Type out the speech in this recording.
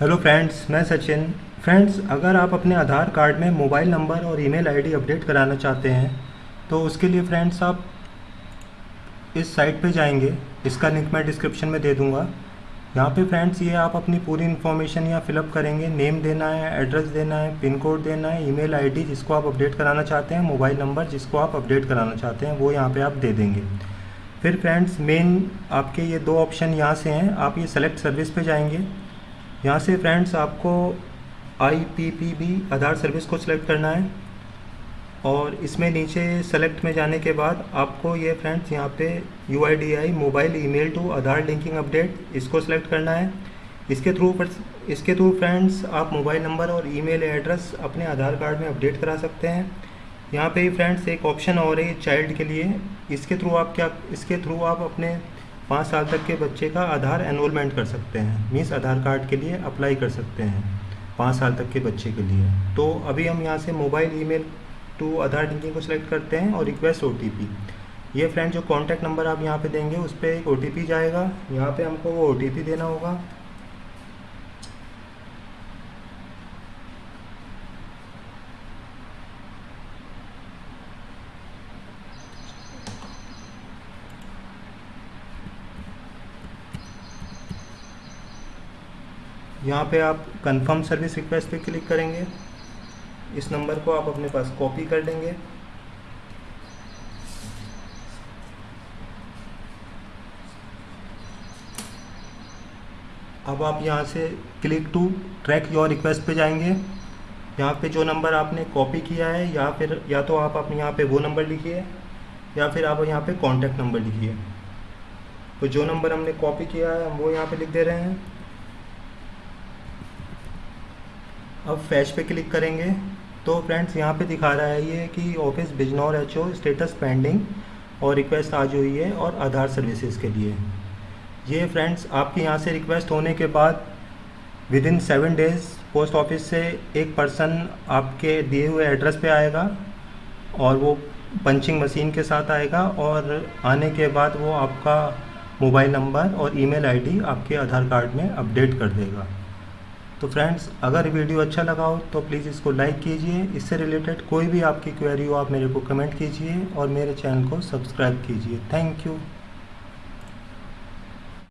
Hello friends मैं Sachin. Friends अगर आप अपने आधार कार्ड में मोबाइल नंबर और ईमेल आईडी अपडेट कराना चाहते हैं तो उसके लिए फ्रेंड्स आप इस साइट पे जाएँगे। इसका लिंक मैं डिस्क्रिप्शन में दे दूँगा। यहाँ पे फ्रेंड्स ये आप अपनी पूरी इन्फॉर्मेशन यहाँ फिलअप करेंगे। नेम देना है एड्रेस देना है पिन कोड देना है, ईमेल आईडी जिसको आप अपडेट कराना चाहते हैं, मोबाइल नंबर जिसको आप अपडेट कराना चाहते हैं, वो यहाँ पे आप दे देंगे। फिर फ्रेंड्स मेन आपके ये दो ऑप्शन यहाँ से हैं। आप ये सेलेक्ट सर्विस पे जाएँगे। यहाँ से फ्रेंड्स आपको I P P B Aadhaar service को सिलेक्ट करना है। और इसमें नीचे सेलेक्ट में जाने के बाद आपको ये फ्रेंड्स यहाँ पे U I D I mobile email to Aadhaar linking update इसको सिलेक्ट करना है। इसके थ्रू इसके थ्रू फ्रेंड्स आप मोबाइल नंबर और ईमेल एड्रेस अपने आधार कार्ड में अपडेट करा सकते हैं। यहाँ पे फ्रेंड्स एक ऑप्शन और है चाइल्ड के लिए। इसके थ्रू आप क्या, इसके थ्रू आप अपने पाँच साल तक के बच्चे का आधार एनरोलमेंट कर सकते हैं मीन्स आधार कार्ड के लिए अप्लाई कर सकते हैं पाँच साल तक के बच्चे के लिए। तो अभी हम यहाँ से mobile email to Aadhaar linking को सिलेक्ट करते हैं और रिक्वेस्ट ओटीपी ये फ्रेंड जो कॉन्टैक्ट नंबर आप यहाँ पे देंगे, उस पर एक ओटीपी जाएगा। यहाँ पे हमको वो ओटीपी देना होगा। यहाँ पे आप कंफर्म सर्विस रिक्वेस्ट पे क्लिक करेंगे। इस नंबर को आप अपने पास कॉपी कर लेंगे अब आप यहाँ से click to track your request पे जाएँगे। यहाँ पे जो नंबर आपने कॉपी किया है, या फिर, या तो आप अपने यहाँ पे वो नंबर लिखिए, या फिर आप यहाँ पे कॉन्टैक्ट नंबर लिखिए। तो जो नंबर हमने कॉपी किया है, हम वो यहाँ पे लिख दे रहे हैं। अब फैश पे क्लिक करेंगे। तो फ्रेंड्स यहाँ पे दिखा रहा है ये कि office Bijnor H O status pending और रिक्वेस्ट आज हुई है और आधार सर्विसेज़ के लिए। ये फ्रेंड्स आपके यहाँ से रिक्वेस्ट होने के बाद within seven days post office से एक पर्सन आपके दिए हुए एड्रेस पे आएगा और वो पंचिंग मशीन के साथ आएगा और आने के बाद वो आपका मोबाइल नंबर और ईमेल आईडी आपके आधार कार्ड में अपडेट कर देगा। तो फ्रेंड्स अगर वीडियो अच्छा लगा हो तो प्लीज़ इसको लाइक कीजिए। इससे रिलेटेड कोई भी आपकी क्वेरी हो, आप मेरे को कमेंट कीजिए और मेरे चैनल को सब्सक्राइब कीजिए। Thank you